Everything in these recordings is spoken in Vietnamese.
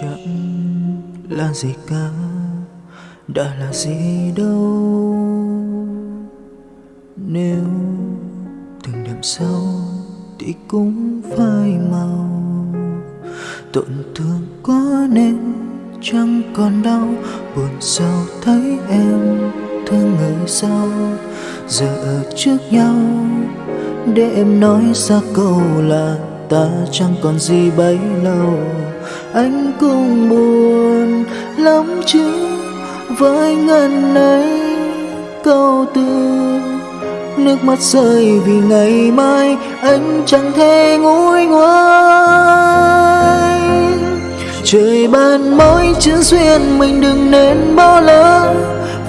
chẳng là gì cả, đã là gì đâu. Nếu từng đêm sau thì cũng phai màu, tổn thương quá nên chẳng còn đau. Buồn sao thấy em thương người sao? Giờ ở trước nhau, để em nói ra câu là ta chẳng còn gì bấy lâu anh cũng buồn lắm chứ. Với ngần ấy, câu từ, nước mắt rơi vì ngày mai, anh chẳng thể nguôi ngoai trời ban mối chữ duyên mình đừng nên bỏ lỡ,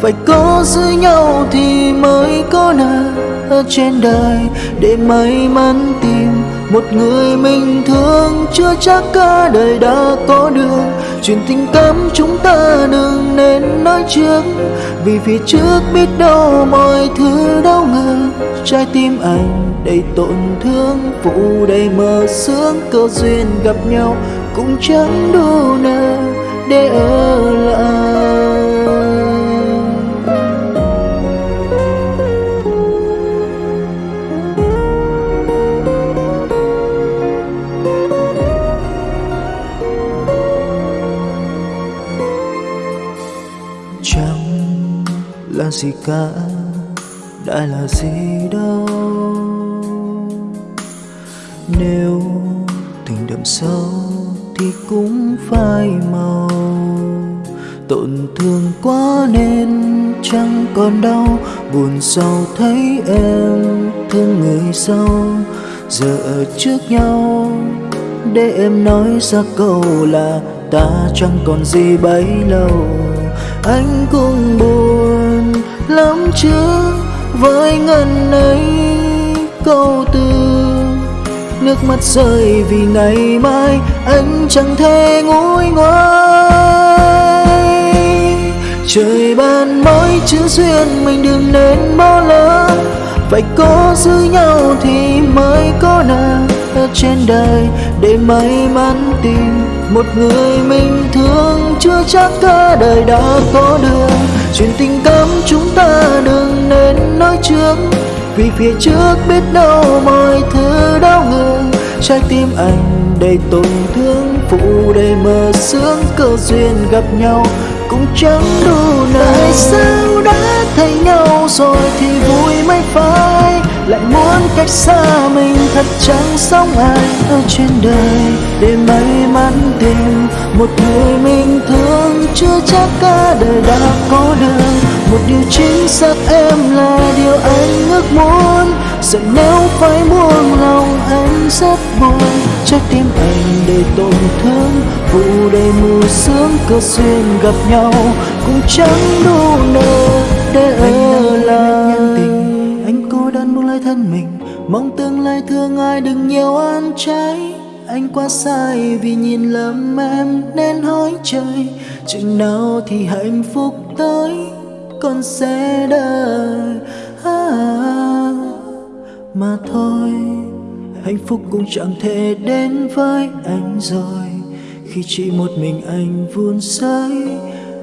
phải có giữ nhau thì mới có nợ ở trên đời để may mắn tìm một người mình thương chưa chắc cả đời đã có được chuyện tình cảm chúng ta đừng nên nói trước. Vì phía trước biết đâu mọi thứ đâu ngờ trái tim anh đầy tổn thương phụ đầy mơ sướng cơ duyên gặp nhau cũng chẳng đủ nợ để ở lại. Gì cả đã là gì đâu. Nếu tình đậm sâu thì cũng phai màu. Tổn thương quá nên chẳng còn đau, buồn sau thấy em thương người sau. Giờ ở trước nhau, để em nói ra câu là ta chẳng còn gì bấy lâu. Anh cũng buồn lắm chứ, với ngần ấy câu từ. Nước mắt rơi vì ngày mai, anh chẳng thể nguôi ngoai trời ban mối chữ duyên mình đừng nên bỏ lỡ. Phải có giữ nhau thì mới có nợ ở trên đời. Để may mắn tìm một người mình thương, chưa chắc cả đời đã có được. Chuyện tình cảm vì phía trước biết đâu mọi thứ đau ngừng, trái tim anh đầy tổn thương phụ đầy mơ sướng cơ duyên gặp nhau cũng chẳng đủ nơi sao đã thấy nhau rồi thì vui mới phải lại muốn cách xa mình thật chẳng sống ai ở trên đời để may mắn tìm một người mình thương chưa chắc cả đời đã có được một điều chính xác em là điều giờ nếu phải buông lòng anh rất buồn. Trái tim anh đầy tổn thương phụ đầy mù sướng cơ duyên gặp nhau cũng chẳng đủ nợ để ở lại. anh cô đơn buông lời thân mình mong tương lai thương ai đừng nhiều ăn trái. Anh quá sai vì nhìn lầm em nên hỏi trời chừng nào thì hạnh phúc tới con sẽ đợi. À, mà thôi. Hạnh phúc cũng chẳng thể đến với anh rồi. Khi chỉ một mình anh vun sới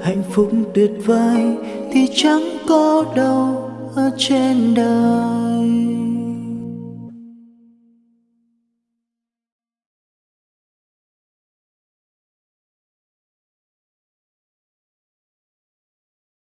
hạnh phúc tuyệt vời thì chẳng có đâu ở trên đời.